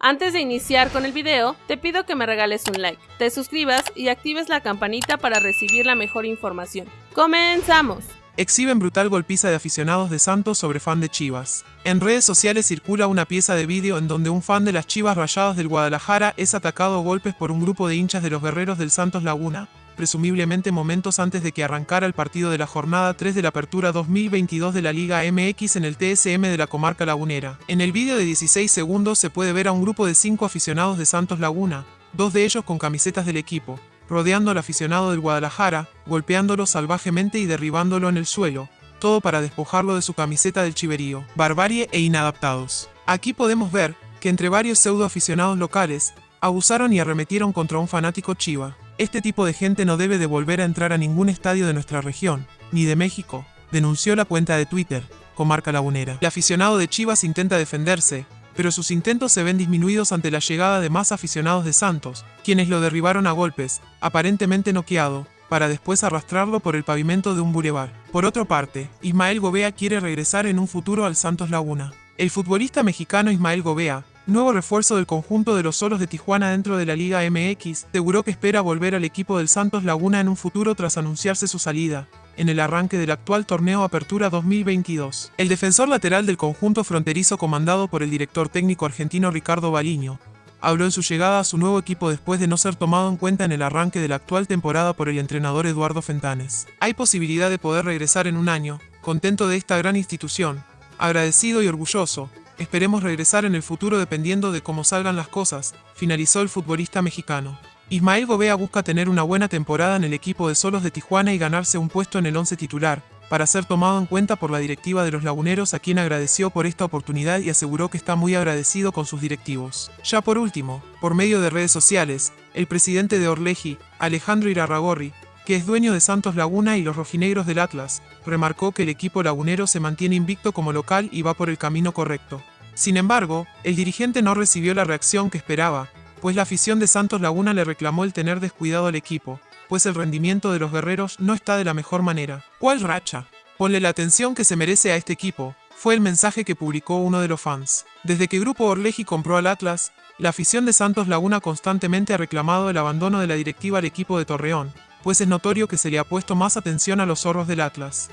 Antes de iniciar con el video, te pido que me regales un like, te suscribas y actives la campanita para recibir la mejor información. ¡Comenzamos! Exhiben brutal golpiza de aficionados de Santos sobre fan de Chivas. En redes sociales circula una pieza de vídeo en donde un fan de las Chivas Rayadas del Guadalajara es atacado a golpes por un grupo de hinchas de los guerreros del Santos Laguna, presumiblemente momentos antes de que arrancara el partido de la jornada 3 de la apertura 2022 de la Liga MX en el TSM de la comarca lagunera. En el vídeo de 16 segundos se puede ver a un grupo de 5 aficionados de Santos Laguna, dos de ellos con camisetas del equipo, rodeando al aficionado del Guadalajara, golpeándolo salvajemente y derribándolo en el suelo, todo para despojarlo de su camiseta del chiverío, barbarie e inadaptados. Aquí podemos ver que entre varios pseudo aficionados locales, abusaron y arremetieron contra un fanático chiva. Este tipo de gente no debe de volver a entrar a ningún estadio de nuestra región, ni de México, denunció la cuenta de Twitter, comarca lagunera. El aficionado de Chivas intenta defenderse, pero sus intentos se ven disminuidos ante la llegada de más aficionados de Santos, quienes lo derribaron a golpes, aparentemente noqueado, para después arrastrarlo por el pavimento de un bulevar. Por otra parte, Ismael Gobea quiere regresar en un futuro al Santos Laguna. El futbolista mexicano Ismael Gobea, nuevo refuerzo del conjunto de los solos de Tijuana dentro de la Liga MX, aseguró que espera volver al equipo del Santos Laguna en un futuro tras anunciarse su salida, en el arranque del actual torneo Apertura 2022. El defensor lateral del conjunto fronterizo comandado por el director técnico argentino Ricardo Baliño, habló en su llegada a su nuevo equipo después de no ser tomado en cuenta en el arranque de la actual temporada por el entrenador Eduardo Fentanes. Hay posibilidad de poder regresar en un año, contento de esta gran institución, agradecido y orgulloso, esperemos regresar en el futuro dependiendo de cómo salgan las cosas, finalizó el futbolista mexicano. Ismael Gobea busca tener una buena temporada en el equipo de Solos de Tijuana y ganarse un puesto en el once titular, para ser tomado en cuenta por la directiva de los laguneros a quien agradeció por esta oportunidad y aseguró que está muy agradecido con sus directivos. Ya por último, por medio de redes sociales, el presidente de Orleji, Alejandro Irarragorri, que es dueño de Santos Laguna y los rojinegros del Atlas, remarcó que el equipo lagunero se mantiene invicto como local y va por el camino correcto. Sin embargo, el dirigente no recibió la reacción que esperaba, pues la afición de Santos Laguna le reclamó el tener descuidado al equipo, pues el rendimiento de los guerreros no está de la mejor manera. ¿Cuál racha? Ponle la atención que se merece a este equipo, fue el mensaje que publicó uno de los fans. Desde que Grupo Orleji compró al Atlas, la afición de Santos Laguna constantemente ha reclamado el abandono de la directiva al equipo de Torreón, pues es notorio que se le ha puesto más atención a los zorros del Atlas.